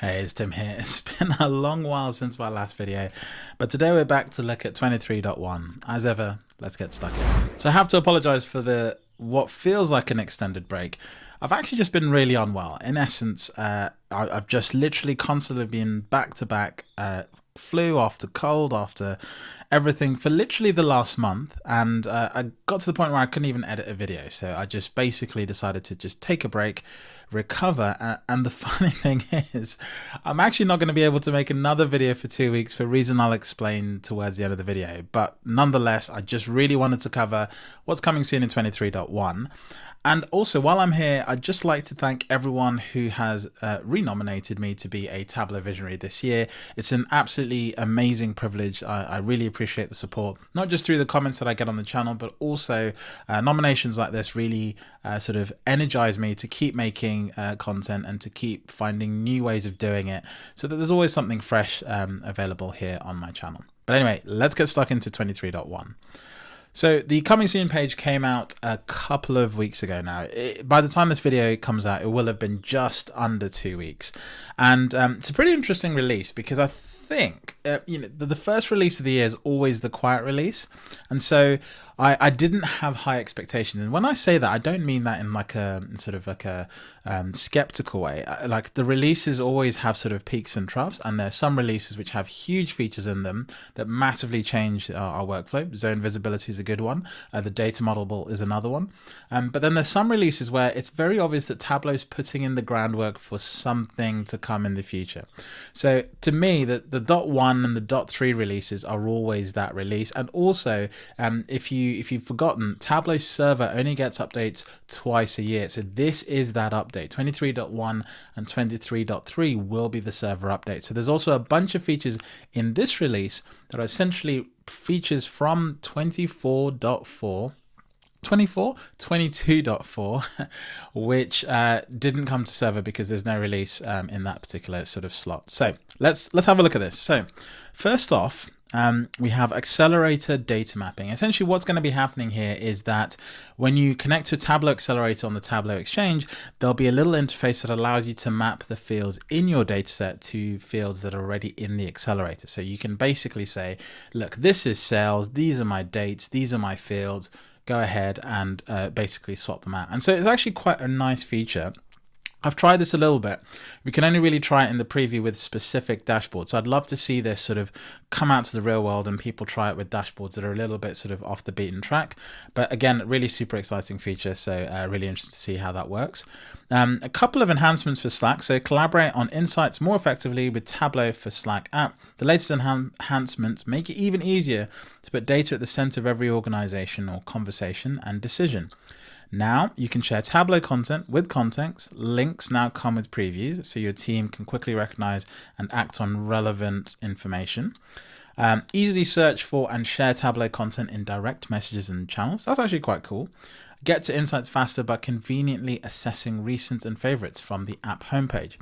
Hey, it's Tim here. It's been a long while since my last video, but today we're back to look at 23.1. As ever, let's get stuck in. So I have to apologize for the what feels like an extended break. I've actually just been really unwell. In essence, uh, I, have just literally constantly been back to back uh, flu after cold after everything for literally the last month and uh, I got to the point where I couldn't even edit a video so I just basically decided to just take a break recover. And the funny thing is, I'm actually not going to be able to make another video for two weeks for a reason I'll explain towards the end of the video. But nonetheless, I just really wanted to cover what's coming soon in 23.1. And also, while I'm here, I'd just like to thank everyone who has uh, renominated me to be a Tableau Visionary this year. It's an absolutely amazing privilege. I, I really appreciate the support, not just through the comments that I get on the channel, but also uh, nominations like this really uh, sort of energize me to keep making uh, content and to keep finding new ways of doing it so that there's always something fresh um, available here on my channel. But anyway, let's get stuck into 23.1. So the coming soon page came out a couple of weeks ago now. It, by the time this video comes out, it will have been just under two weeks. And um, it's a pretty interesting release because I think uh, you know the, the, first release of the year is always the quiet release, and so I, I didn't have high expectations. And when I say that, I don't mean that in like a sort of like a um, skeptical way. Like the releases always have sort of peaks and troughs, and there's some releases which have huge features in them that massively change our, our workflow. Zone visibility is a good one. Uh, the data model is another one. Um, but then there's some releases where it's very obvious that Tableau's putting in the groundwork for something to come in the future. So to me, the, the dot one and the dot three releases are always that release. And also, um, if you if you've forgotten, Tableau server only gets updates twice a year. So this is that update. 23.1 and 23.3 will be the server update. So there's also a bunch of features in this release that are essentially features from 24.4 24 22.4 which uh, didn't come to server because there's no release um, in that particular sort of slot. So let's let's have a look at this. So first off um, we have accelerator data mapping. Essentially what's going to be happening here is that when you connect to a Tableau accelerator on the Tableau Exchange, there'll be a little interface that allows you to map the fields in your dataset to fields that are already in the accelerator. So you can basically say, look, this is sales, these are my dates, these are my fields, go ahead and uh, basically swap them out. And so it's actually quite a nice feature I've tried this a little bit. We can only really try it in the preview with specific dashboards. So I'd love to see this sort of come out to the real world and people try it with dashboards that are a little bit sort of off the beaten track. But again, really super exciting feature. So uh, really interested to see how that works. Um, a couple of enhancements for Slack. So collaborate on insights more effectively with Tableau for Slack app. The latest enhancements make it even easier to put data at the center of every organization or conversation and decision. Now you can share Tableau content with context. Links now come with previews so your team can quickly recognize and act on relevant information. Um, easily search for and share Tableau content in direct messages and channels. That's actually quite cool. Get to insights faster by conveniently assessing recent and favorites from the app homepage.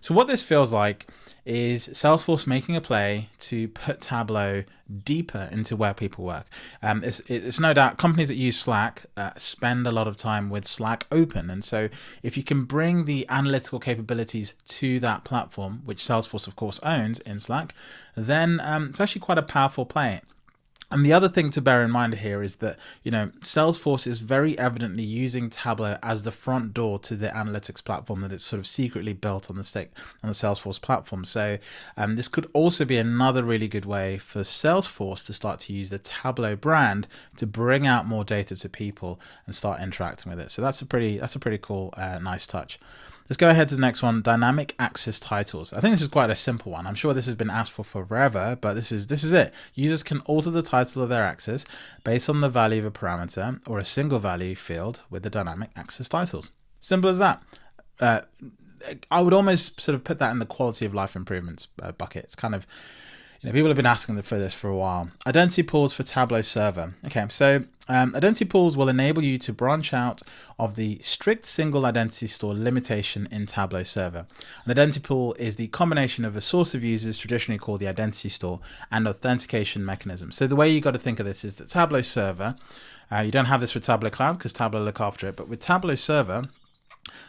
So what this feels like is Salesforce making a play to put Tableau deeper into where people work. Um, it's, it's, no doubt companies that use Slack uh, spend a lot of time with Slack open. And so if you can bring the analytical capabilities to that platform, which Salesforce of course owns in Slack, then um, it's actually quite a powerful play. And the other thing to bear in mind here is that, you know, Salesforce is very evidently using Tableau as the front door to the analytics platform that it's sort of secretly built on the on the Salesforce platform. So um, this could also be another really good way for Salesforce to start to use the Tableau brand to bring out more data to people and start interacting with it. So that's a pretty that's a pretty cool, uh, nice touch. Let's go ahead to the next one, dynamic axis titles. I think this is quite a simple one. I'm sure this has been asked for forever, but this is this is it. Users can alter the title of their axis based on the value of a parameter or a single value field with the dynamic axis titles. Simple as that. Uh, I would almost sort of put that in the quality of life improvements uh, bucket. It's kind of you know, people have been asking for this for a while. Identity pools for Tableau Server. Okay, so um, identity pools will enable you to branch out of the strict single identity store limitation in Tableau Server. An identity pool is the combination of a source of users, traditionally called the identity store, and authentication mechanism. So the way you got to think of this is that Tableau Server, uh, you don't have this with Tableau Cloud because Tableau look after it, but with Tableau Server,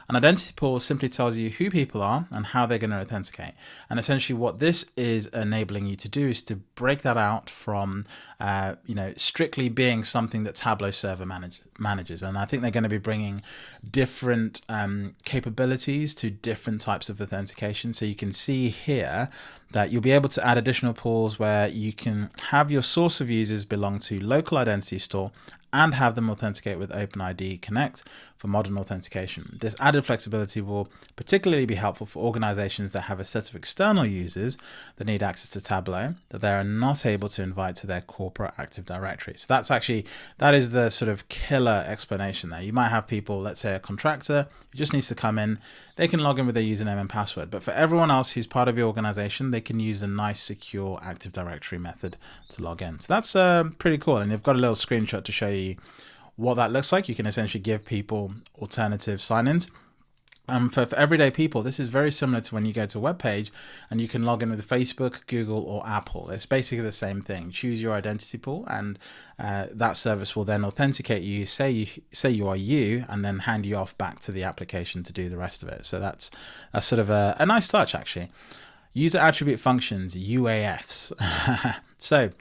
An identity pool simply tells you who people are and how they're going to authenticate. And essentially what this is enabling you to do is to break that out from, uh, you know, strictly being something that Tableau server manage, manages. And I think they're going to be bringing different um, capabilities to different types of authentication. So you can see here that you'll be able to add additional pools where you can have your source of users belong to local identity store and have them authenticate with OpenID Connect for modern authentication. This added flexibility will particularly be helpful for organizations that have a set of external users that need access to Tableau that they are not able to invite to their corporate Active Directory. So that's actually, that is the sort of killer explanation there. You might have people, let's say a contractor who just needs to come in, they can log in with their username and password. But for everyone else who's part of your organization, they can use a nice secure Active Directory method to log in. So that's uh, pretty cool. And they've got a little screenshot to show you what that looks like. You can essentially give people alternative sign-ins. Um, for, for, everyday people, this is very similar to when you go to a web page and you can log in with Facebook, Google, or Apple. It's basically the same thing. Choose your identity pool, and uh, that service will then authenticate you, say you say you are you, and then hand you off back to the application to do the rest of it. So that's that's sort of a, a nice touch, actually. User attribute functions, UAFs. so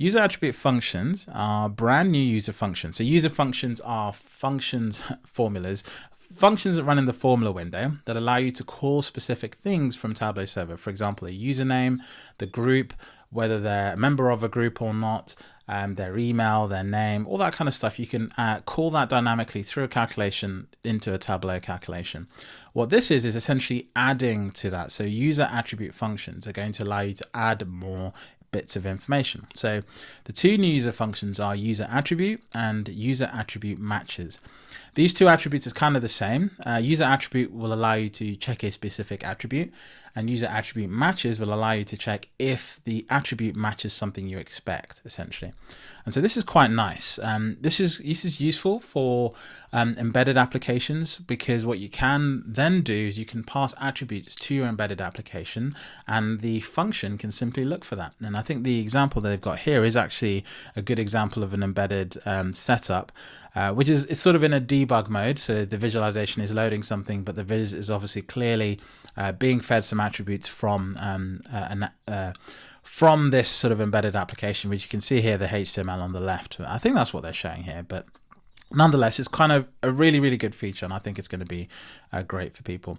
User attribute functions are brand new user functions. So user functions are functions formulas, functions that run in the formula window that allow you to call specific things from Tableau server. For example, a username, the group, whether they're a member of a group or not, um, their email, their name, all that kind of stuff. You can uh, call that dynamically through a calculation into a Tableau calculation. What this is, is essentially adding to that. So user attribute functions are going to allow you to add more bits of information. So the two new user functions are user attribute and user attribute matches. These two attributes is kind of the same. Uh, user attribute will allow you to check a specific attribute and user attribute matches will allow you to check if the attribute matches something you expect essentially. And so this is quite nice. Um, this is this is useful for um, embedded applications because what you can then do is you can pass attributes to your embedded application and the function can simply look for that. And I think the example that they've got here is actually a good example of an embedded um, setup, uh, which is it's sort of in a debug mode. So the visualization is loading something, but the viz is obviously clearly uh, being fed some attributes from um, uh, an, uh, from this sort of embedded application, which you can see here, the HTML on the left. I think that's what they're showing here, but nonetheless, it's kind of a really, really good feature, and I think it's going to be uh, great for people.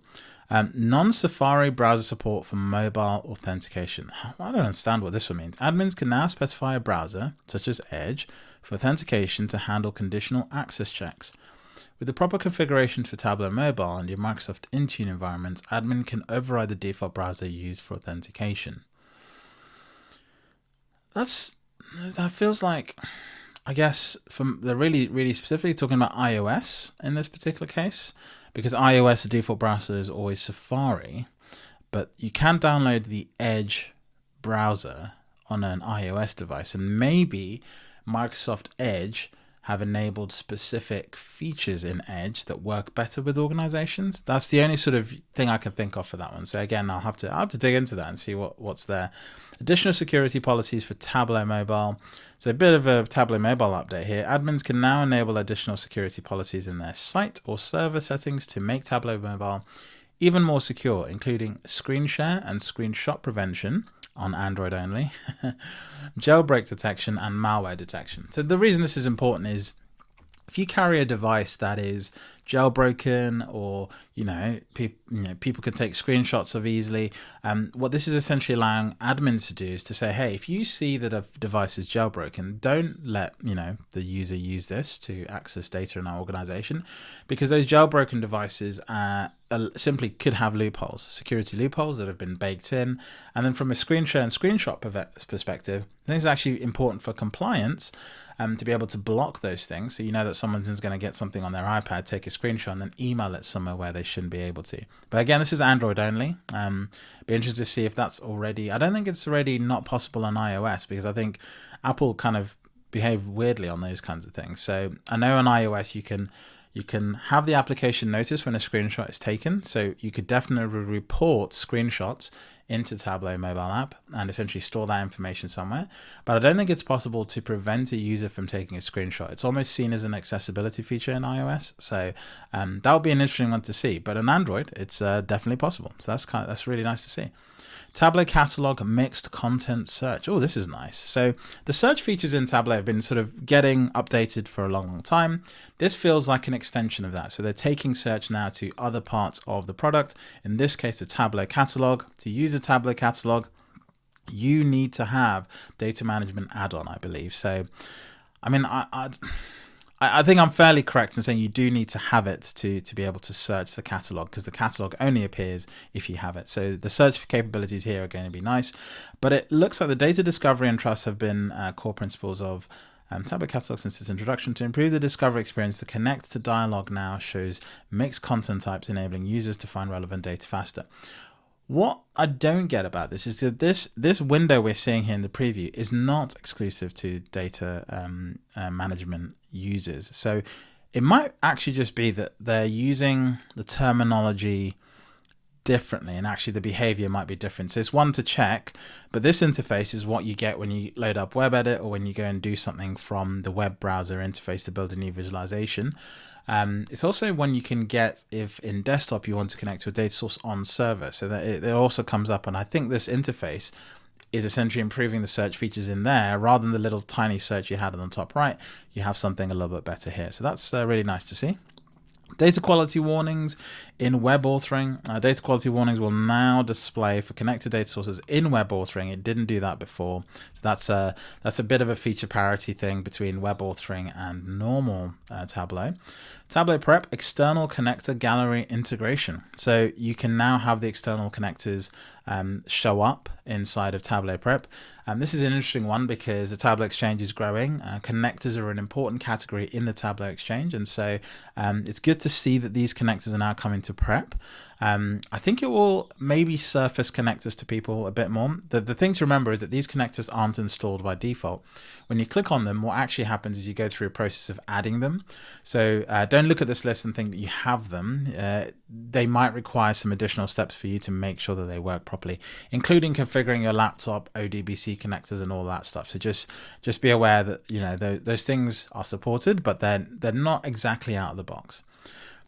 Um, Non-Safari browser support for mobile authentication. I don't understand what this one means. Admins can now specify a browser, such as Edge, for authentication to handle conditional access checks. With the proper configurations for Tableau Mobile and your Microsoft Intune environments, admin can override the default browser used for authentication that's that feels like I guess from they're really really specifically talking about iOS in this particular case because iOS the default browser is always Safari, but you can download the Edge browser on an iOS device and maybe Microsoft Edge have enabled specific features in Edge that work better with organizations. That's the only sort of thing I can think of for that one. So again, I'll have to I'll have to dig into that and see what, what's there. Additional security policies for Tableau Mobile. So a bit of a Tableau Mobile update here. Admins can now enable additional security policies in their site or server settings to make Tableau Mobile even more secure, including screen share and screenshot prevention, on Android only, jailbreak detection and malware detection. So the reason this is important is if you carry a device that is jailbroken or you know, pe you know people can take screenshots of easily. Um, what this is essentially allowing admins to do is to say hey if you see that a device is jailbroken don't let you know the user use this to access data in our organization because those jailbroken devices uh, simply could have loopholes security loopholes that have been baked in. And then from a screen share and screenshot perspective this is actually important for compliance um, to be able to block those things. So you know that someone's going to get something on their iPad take a screenshot and then email it somewhere where they shouldn't be able to. But again, this is Android only. Um, be interested to see if that's already. I don't think it's already not possible on iOS because I think Apple kind of behave weirdly on those kinds of things. So I know on iOS you can You can have the application notice when a screenshot is taken. So you could definitely report screenshots into Tableau mobile app and essentially store that information somewhere. But I don't think it's possible to prevent a user from taking a screenshot. It's almost seen as an accessibility feature in iOS. So um, that would be an interesting one to see. But on Android, it's uh, definitely possible. So that's kind of, that's really nice to see. Tableau Catalog Mixed Content Search. Oh, this is nice. So the search features in Tableau have been sort of getting updated for a long, long time. This feels like an extension of that. So they're taking search now to other parts of the product. In this case, the Tableau Catalog. To use a Tableau Catalog, you need to have data management add-on, I believe. So, I mean, I, I I, think I'm fairly correct in saying you do need to have it to, to be able to search the catalog because the catalog only appears if you have it. So the search capabilities here are going to be nice, but it looks like the data discovery and trust have been uh, core principles of um, Tableau Catalog since its introduction to improve the discovery experience. The Connect to Dialog now shows mixed content types, enabling users to find relevant data faster. What I don't get about this is that this this window we're seeing here in the preview is not exclusive to data um, uh, management users. So it might actually just be that they're using the terminology differently and actually the behavior might be different. So it's one to check, but this interface is what you get when you load up WebEdit or when you go and do something from the web browser interface to build a new visualization. Um, it's also one you can get if in desktop you want to connect to a data source on server. So that it, it also comes up. And I think this interface is essentially improving the search features in there rather than the little tiny search you had on the top right. You have something a little bit better here. So that's uh, really nice to see. Data quality warnings in web authoring. Uh, data quality warnings will now display for connected data sources in web authoring. It didn't do that before. So that's a, that's a bit of a feature parity thing between web authoring and normal uh, Tableau. Tableau Prep external connector gallery integration. So you can now have the external connectors um, show up inside of Tableau Prep. Um, this is an interesting one because the Tableau Exchange is growing. Uh, connectors are an important category in the Tableau Exchange. And so um, it's good to see that these connectors are now coming to Prep. Um, I think it will maybe surface connectors to people a bit more. The, the thing to remember is that these connectors aren't installed by default. When you click on them, what actually happens is you go through a process of adding them. So uh, don't look at this list and think that you have them. Uh, they might require some additional steps for you to make sure that they work properly, including configuring your laptop, ODBC connectors and all that stuff. So just just be aware that you know those, those things are supported, but they're, they're not exactly out of the box.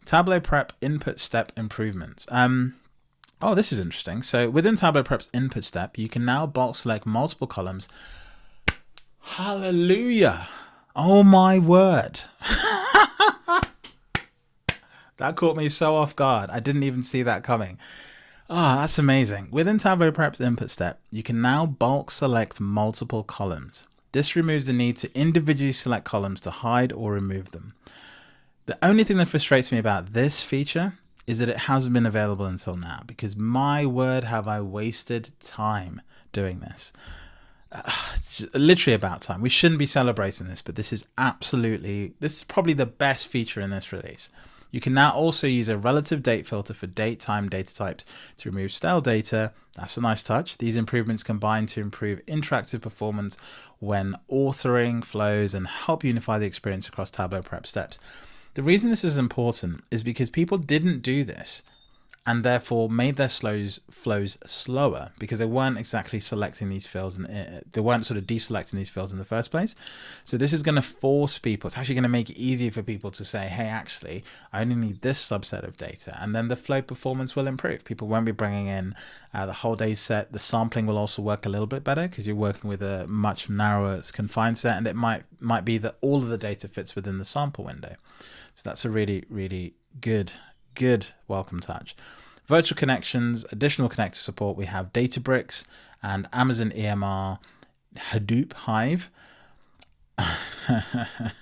Tableau Prep input step improvements. Um, oh, this is interesting. So within Tableau Prep's input step, you can now bulk select multiple columns. Hallelujah. Oh my word. that caught me so off guard. I didn't even see that coming. Ah, oh, that's amazing. Within Tableau Prep's input step, you can now bulk select multiple columns. This removes the need to individually select columns to hide or remove them. The only thing that frustrates me about this feature is that it hasn't been available until now because my word have I wasted time doing this. Uh, it's literally about time. We shouldn't be celebrating this, but this is absolutely, this is probably the best feature in this release. You can now also use a relative date filter for date time data types to remove stale data. That's a nice touch. These improvements combine to improve interactive performance when authoring flows and help unify the experience across Tableau prep steps. The reason this is important is because people didn't do this and therefore made their slows flows slower because they weren't exactly selecting these fields and uh, they weren't sort of deselecting these fields in the first place. So this is going to force people, it's actually going to make it easier for people to say, hey, actually, I only need this subset of data. And then the flow performance will improve. People won't be bringing in uh, the whole data set. The sampling will also work a little bit better because you're working with a much narrower confined set and it might, might be that all of the data fits within the sample window. So that's a really, really good, good welcome touch. Virtual connections, additional connector support. We have Databricks and Amazon EMR, Hadoop Hive. I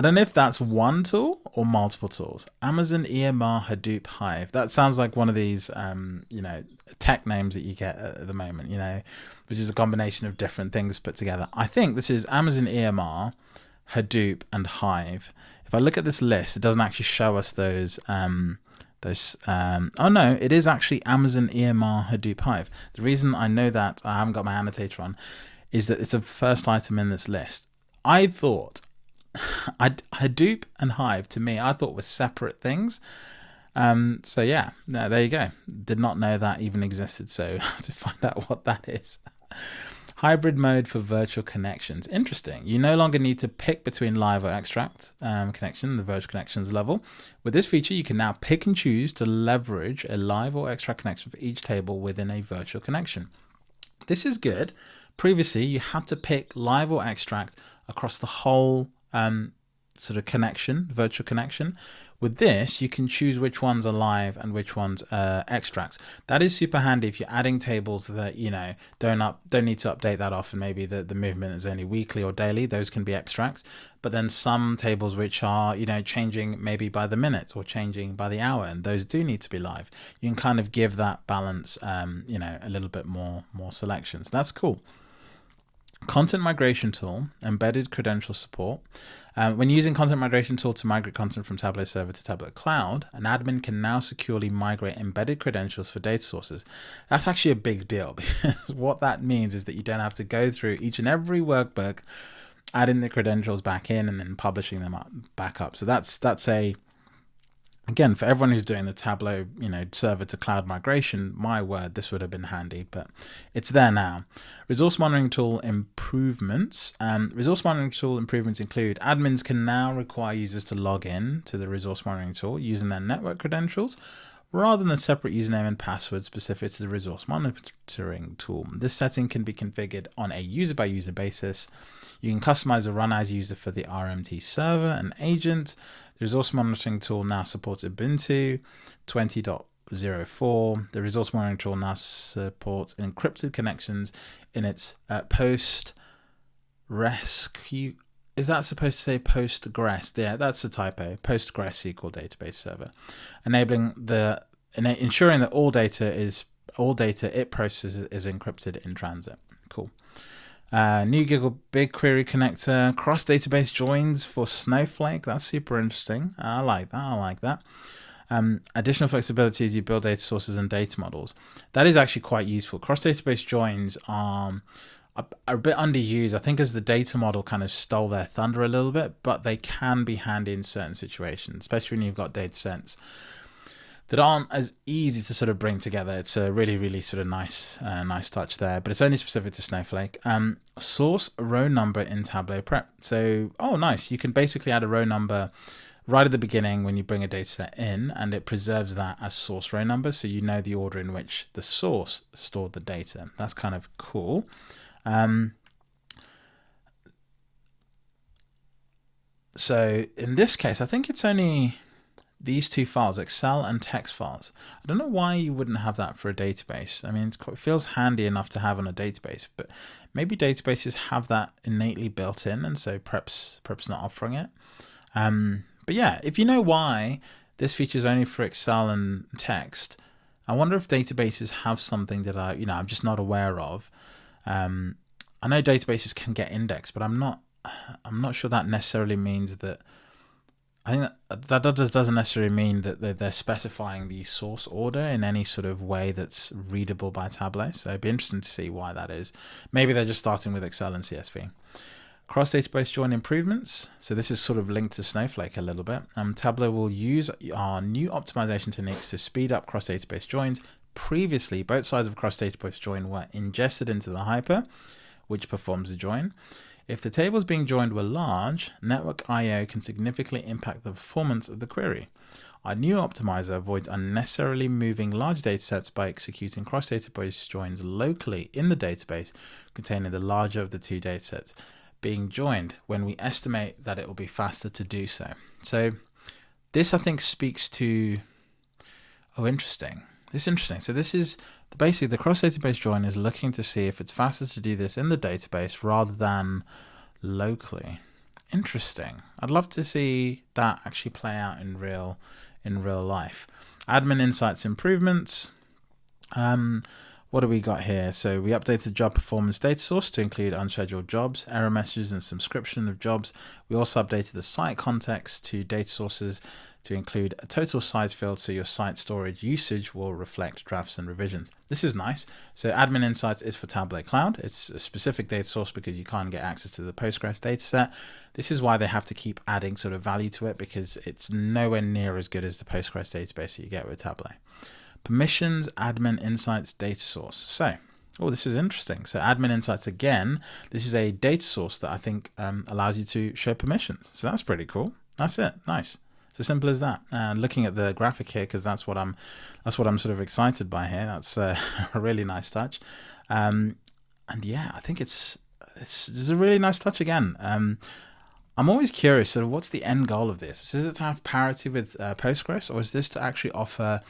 don't know if that's one tool or multiple tools. Amazon EMR Hadoop Hive. That sounds like one of these, um, you know, tech names that you get at the moment, you know, which is a combination of different things put together. I think this is Amazon EMR, Hadoop, and Hive if I look at this list, it doesn't actually show us those. Um, those. Um, oh no, it is actually Amazon EMR Hadoop Hive. The reason I know that I haven't got my annotator on is that it's the first item in this list. I thought Hadoop and Hive to me, I thought were separate things. Um, so yeah, no, there you go. Did not know that even existed. So to find out what that is. Hybrid mode for virtual connections. Interesting. You no longer need to pick between live or extract um, connection, the virtual connections level. With this feature, you can now pick and choose to leverage a live or extract connection for each table within a virtual connection. This is good. Previously, you had to pick live or extract across the whole um, sort of connection, virtual connection. With this, you can choose which ones are live and which ones are extracts. That is super handy if you're adding tables that, you know, don't up don't need to update that often. Maybe the, the movement is only weekly or daily. Those can be extracts. But then some tables which are, you know, changing maybe by the minute or changing by the hour, and those do need to be live. You can kind of give that balance, um, you know, a little bit more more selections. That's cool. Content migration tool, embedded credential support. Uh, when using content migration tool to migrate content from Tableau server to Tableau cloud, an admin can now securely migrate embedded credentials for data sources. That's actually a big deal because what that means is that you don't have to go through each and every workbook, adding the credentials back in and then publishing them up, back up. So that's that's a again, for everyone who's doing the Tableau, you know, server to cloud migration, my word, this would have been handy, but it's there now. Resource monitoring tool improvements. Um, resource monitoring tool improvements include admins can now require users to log in to the resource monitoring tool using their network credentials rather than a separate username and password specific to the resource monitoring tool. This setting can be configured on a user by user basis. You can customize a run as user for the RMT server and agent. The resource monitoring tool now supports Ubuntu 20.04. The resource monitoring tool now supports encrypted connections in its uh, post rescue. Is that supposed to say Postgres? Yeah, that's a typo. Postgres SQL database server, enabling the ensuring that all data is all data it processes is encrypted in transit. Cool. Uh, new Google BigQuery connector, cross database joins for Snowflake. That's super interesting. I like that. I like that. Um, additional flexibility as you build data sources and data models. That is actually quite useful. Cross database joins are, are a bit underused. I think as the data model kind of stole their thunder a little bit, but they can be handy in certain situations, especially when you've got data sets that aren't as easy to sort of bring together. It's a really, really sort of nice, uh, nice touch there, but it's only specific to Snowflake. Um, source row number in Tableau Prep. So, oh, nice. You can basically add a row number right at the beginning when you bring a data set in, and it preserves that as source row number, so you know the order in which the source stored the data. That's kind of cool. Um, so in this case, I think it's only these two files, Excel and text files. I don't know why you wouldn't have that for a database. I mean, it feels handy enough to have on a database, but maybe databases have that innately built in, and so perhaps, Prep's not offering it. Um, but yeah, if you know why this feature is only for Excel and text, I wonder if databases have something that I, you know, I'm just not aware of. Um, I know databases can get indexed, but I'm not, I'm not sure that necessarily means that I think that, that doesn't necessarily mean that they're specifying the source order in any sort of way that's readable by Tableau. So it'd be interesting to see why that is. Maybe they're just starting with Excel and CSV. Cross database join improvements. So this is sort of linked to Snowflake a little bit. Um, Tableau will use our new optimization techniques to speed up cross database joins. Previously, both sides of cross database join were ingested into the hyper, which performs the join. If the tables being joined were large, network I.O. can significantly impact the performance of the query. Our new optimizer avoids unnecessarily moving large datasets by executing cross-database joins locally in the database containing the larger of the two datasets being joined when we estimate that it will be faster to do so. So this I think speaks to, oh interesting, this is interesting. So this is basically the cross database join is looking to see if it's faster to do this in the database rather than locally. Interesting. I'd love to see that actually play out in real in real life. Admin insights improvements. Um, what do we got here? So we updated the job performance data source to include unscheduled jobs, error messages, and subscription of jobs. We also updated the site context to data sources to include a total size field so your site storage usage will reflect drafts and revisions. This is nice. So Admin Insights is for Tableau Cloud. It's a specific data source because you can't get access to the Postgres dataset. This is why they have to keep adding sort of value to it because it's nowhere near as good as the Postgres database that you get with Tableau. Permissions, Admin Insights, data source. So, oh, this is interesting. So Admin Insights, again, this is a data source that I think um, allows you to show permissions. So that's pretty cool. That's it. Nice. It's as simple as that. And looking at the graphic here, because that's what I'm, that's what I'm sort of excited by here. That's uh, a really nice touch. Um, and yeah, I think it's, it's, it's a really nice touch again. Um, I'm always curious, sort of what's the end goal of this? Is it to have parity with uh, Postgres or is this to actually offer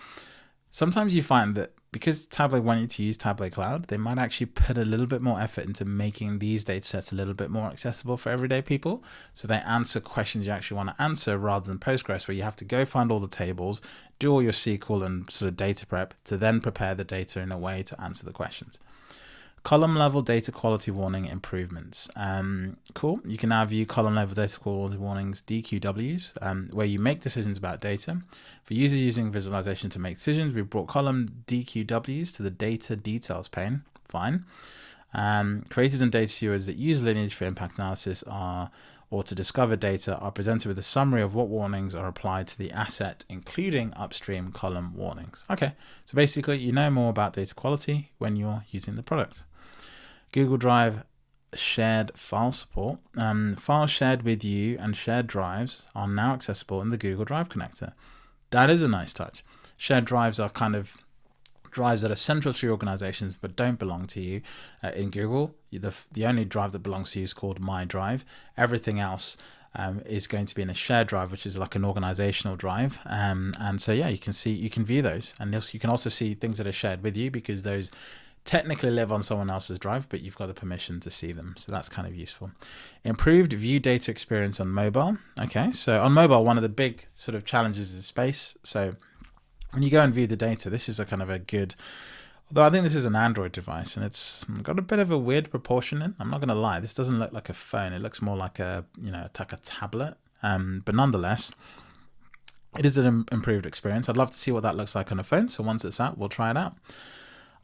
Sometimes you find that because Tableau want you to use Tableau Cloud, they might actually put a little bit more effort into making these data sets a little bit more accessible for everyday people. So they answer questions you actually want to answer rather than Postgres, where you have to go find all the tables, do all your SQL and sort of data prep to then prepare the data in a way to answer the questions. Column level data quality warning improvements. Um, cool. You can now view column level data quality warnings, DQWs, um, where you make decisions about data. For users using visualization to make decisions, we've brought column DQWs to the data details pane. Fine. Um, creators and data stewards that use lineage for impact analysis are or to discover data are presented with a summary of what warnings are applied to the asset, including upstream column warnings. Okay, so basically you know more about data quality when you're using the product. Google Drive shared file support. Um, files shared with you and shared drives are now accessible in the Google Drive connector. That is a nice touch. Shared drives are kind of drives that are central to your organizations but don't belong to you. Uh, in Google, the, the only drive that belongs to you is called My Drive. Everything else um, is going to be in a shared drive, which is like an organizational drive. Um, and so, yeah, you can see, you can view those. And you can also see things that are shared with you because those technically live on someone else's drive, but you've got the permission to see them. So that's kind of useful. Improved view data experience on mobile. Okay, so on mobile, one of the big sort of challenges is space. So when you go and view the data, this is a kind of a good, although I think this is an Android device and it's got a bit of a weird proportion in. I'm not going to lie, this doesn't look like a phone. It looks more like a, you know, like a tablet. Um, but nonetheless, it is an improved experience. I'd love to see what that looks like on a phone. So once it's out, we'll try it out.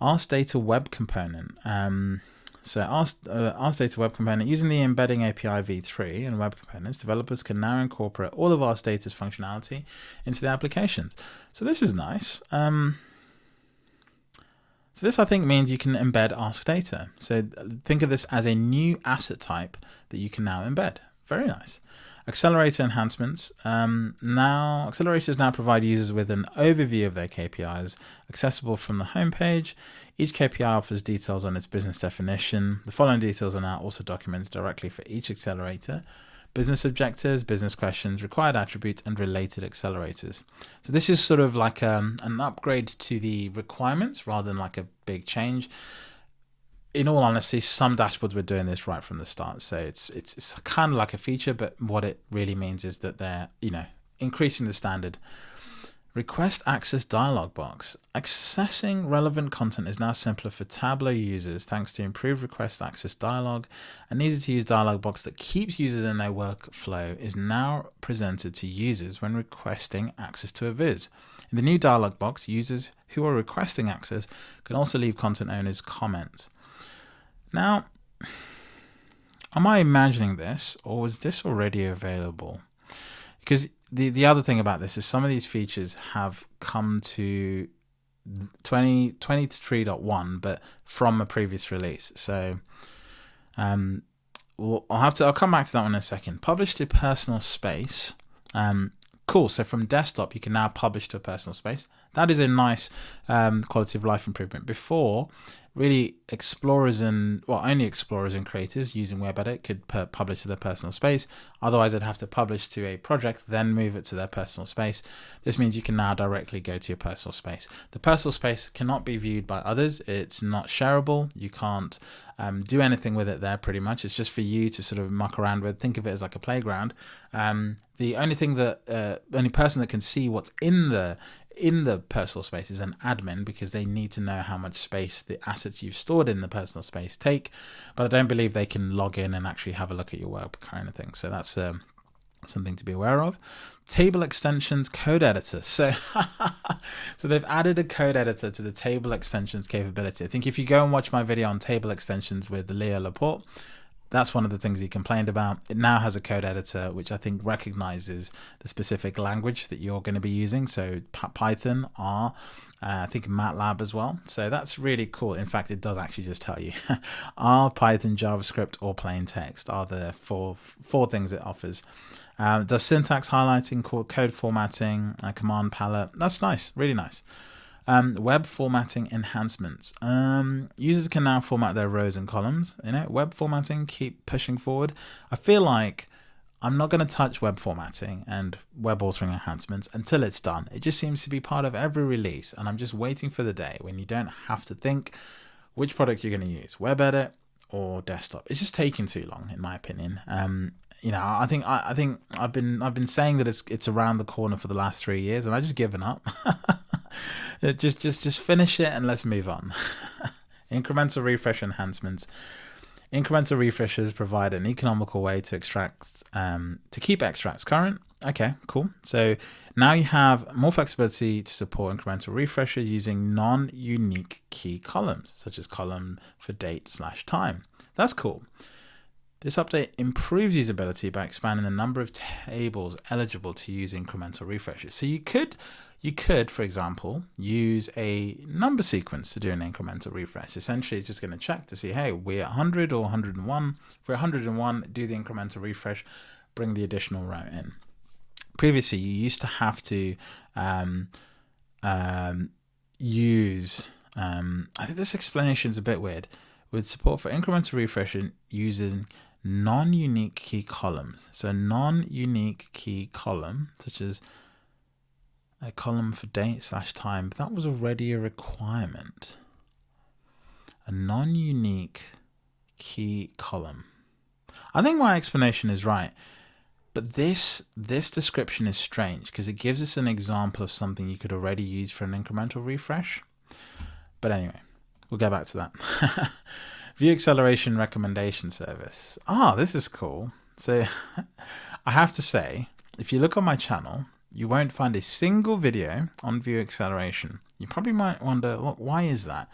Ask Data Web Component. Um, so Ask, uh, Ask Data Web Component, using the embedding API v3 and web components, developers can now incorporate all of Ask Data's functionality into the applications. So this is nice. Um, so this, I think, means you can embed Ask Data. So think of this as a new asset type that you can now embed. Very nice. Accelerator enhancements. Um, now, accelerators now provide users with an overview of their KPIs accessible from the homepage. Each KPI offers details on its business definition. The following details are now also documented directly for each accelerator. Business objectives, business questions, required attributes, and related accelerators. So this is sort of like um, an upgrade to the requirements rather than like a big change in all honesty, some dashboards were doing this right from the start. So it's it's it's kind of like a feature, but what it really means is that they're you know increasing the standard. Request access dialog box. Accessing relevant content is now simpler for Tableau users thanks to improved request access dialog. An easy to use dialog box that keeps users in their workflow is now presented to users when requesting access to a viz. In the new dialog box, users who are requesting access can also leave content owners comments. Now, am I imagining this or was this already available? Because the, the other thing about this is some of these features have come to 20, 23.1, but from a previous release. So um, well, I'll have to, I'll come back to that one in a second. Publish to personal space. Um, cool. So from desktop, you can now publish to a personal space. That is a nice um, quality of life improvement. Before, really explorers and well only explorers and creators using webedit could publish to their personal space. Otherwise they'd have to publish to a project then move it to their personal space. This means you can now directly go to your personal space. The personal space cannot be viewed by others. It's not shareable. You can't um, do anything with it there pretty much. It's just for you to sort of muck around with. Think of it as like a playground. Um, the only thing that uh, only person that can see what's in the in the personal space is an admin because they need to know how much space the assets you've stored in the personal space take. But I don't believe they can log in and actually have a look at your work kind of thing. So that's um, something to be aware of. Table extensions code editor. So, so they've added a code editor to the table extensions capability. I think if you go and watch my video on table extensions with Leo Laporte, that's one of the things he complained about. It now has a code editor, which I think recognizes the specific language that you're going to be using. So Python, R, uh, I think MATLAB as well. So that's really cool. In fact, it does actually just tell you R, Python, JavaScript, or plain text are the four four things it offers. Um, does syntax highlighting, code formatting, uh, command palette. That's nice, really nice. Um, web formatting enhancements. Um, users can now format their rows and columns. You know, web formatting, keep pushing forward. I feel like I'm not going to touch web formatting and web authoring enhancements until it's done. It just seems to be part of every release, and I'm just waiting for the day when you don't have to think which product you're going to use, web edit or desktop. It's just taking too long, in my opinion. Um, you know, I think I, I think I've been I've been saying that it's it's around the corner for the last three years, and I just given up. just just just finish it and let's move on. Incremental refresh enhancements. Incremental refreshes provide an economical way to extract um, to keep extracts current. Okay, cool. So now you have more flexibility to support incremental refreshes using non-unique key columns, such as column for date slash time. That's cool. This update improves usability by expanding the number of tables eligible to use incremental refreshes. So you could you could, for example, use a number sequence to do an incremental refresh. Essentially, it's just going to check to see, hey, we're 100 or 101. If we're 101, do the incremental refresh, bring the additional row in. Previously, you used to have to um, um, use, um, I think this explanation is a bit weird, with support for incremental refreshing using non-unique key columns. So non-unique key column, such as a column for date slash time, that was already a requirement. A non-unique key column. I think my explanation is right, but this this description is strange because it gives us an example of something you could already use for an incremental refresh. But anyway, we'll go back to that. View acceleration recommendation service. Ah, this is cool. So I have to say, if you look on my channel, you won't find a single video on view acceleration. You probably might wonder, look, why is that?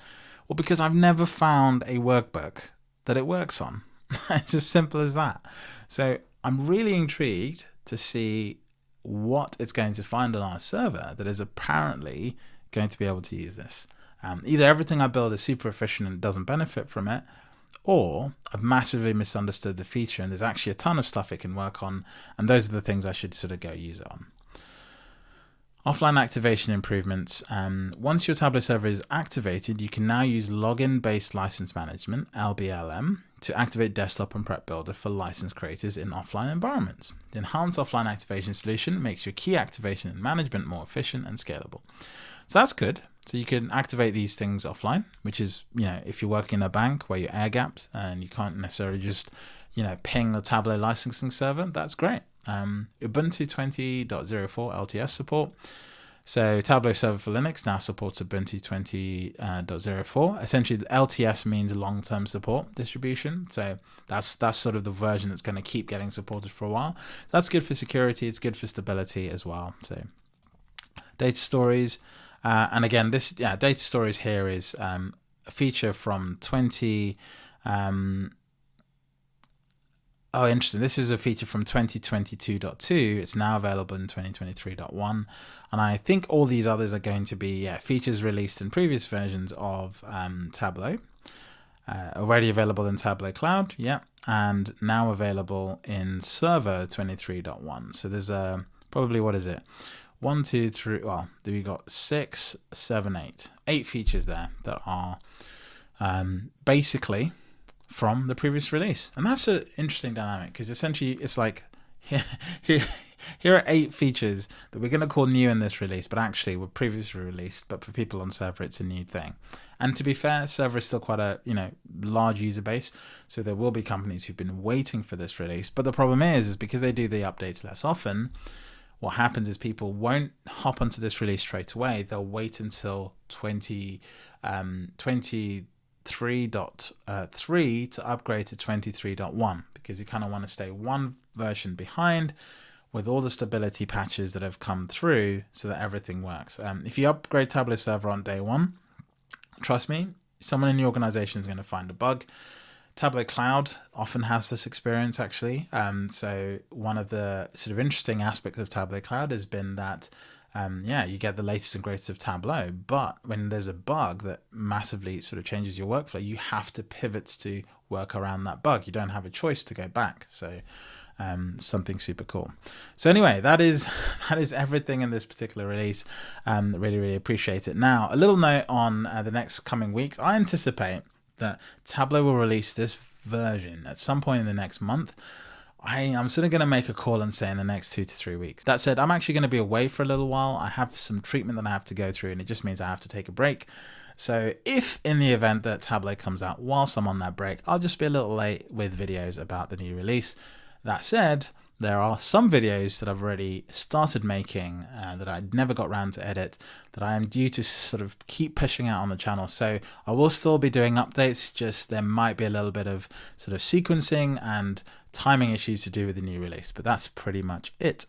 Well, because I've never found a workbook that it works on. it's as simple as that. So I'm really intrigued to see what it's going to find on our server that is apparently going to be able to use this. Um, either everything I build is super efficient and doesn't benefit from it, or I've massively misunderstood the feature and there's actually a ton of stuff it can work on, and those are the things I should sort of go use it on. Offline activation improvements. Um, once your Tableau server is activated, you can now use login-based license management, LBLM, to activate desktop and prep builder for license creators in offline environments. The enhanced offline activation solution makes your key activation and management more efficient and scalable. So that's good. So you can activate these things offline, which is, you know, if you're working in a bank where you're air gapped and you can't necessarily just, you know, ping the Tableau licensing server, that's great. Um, Ubuntu 20.04 LTS support. So Tableau Server for Linux now supports Ubuntu 20.04. Uh, Essentially, LTS means long-term support distribution. So that's that's sort of the version that's going to keep getting supported for a while. That's good for security. It's good for stability as well. So data stories. Uh, and again, this yeah, data stories here is um, a feature from 20. Um, oh, interesting. This is a feature from 2022.2. It's now available in 2023.1. And I think all these others are going to be yeah, features released in previous versions of um, Tableau. Uh, already available in Tableau Cloud, yeah, and now available in Server 23.1. So there's a probably what is it? One, two, three. Well, we got six, seven, eight, eight features there that are um, basically from the previous release, and that's an interesting dynamic because essentially it's like here, here, here are eight features that we're going to call new in this release, but actually were previously released. But for people on server, it's a new thing. And to be fair, server is still quite a you know large user base, so there will be companies who've been waiting for this release. But the problem is, is because they do the updates less often what happens is people won't hop onto this release straight away. They'll wait until 20, um, 23.3 uh, to upgrade to 23.1 because you kind of want to stay one version behind with all the stability patches that have come through so that everything works. Um, if you upgrade Tableau Server on day one, trust me, someone in the organization is going to find a bug. Tableau Cloud often has this experience actually. Um, so one of the sort of interesting aspects of Tableau Cloud has been that um, yeah, you get the latest and greatest of Tableau, but when there's a bug that massively sort of changes your workflow, you have to pivot to work around that bug. You don't have a choice to go back. So um, something super cool. So anyway, that is that is everything in this particular release. Um, really, really appreciate it. Now, a little note on uh, the next coming weeks. I anticipate that Tableau will release this version at some point in the next month. I, am sort of going to make a call and say in the next two to three weeks. That said, I'm actually going to be away for a little while. I have some treatment that I have to go through, and it just means I have to take a break. So if in the event that Tableau comes out whilst I'm on that break, I'll just be a little late with videos about the new release. That said, there are some videos that I've already started making uh, that I never got around to edit that I am due to sort of keep pushing out on the channel. So I will still be doing updates, just there might be a little bit of sort of sequencing and timing issues to do with the new release, but that's pretty much it.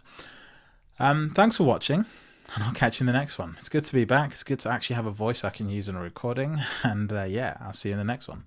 Um, thanks for watching and I'll catch you in the next one. It's good to be back. It's good to actually have a voice I can use in a recording and uh, yeah, I'll see you in the next one.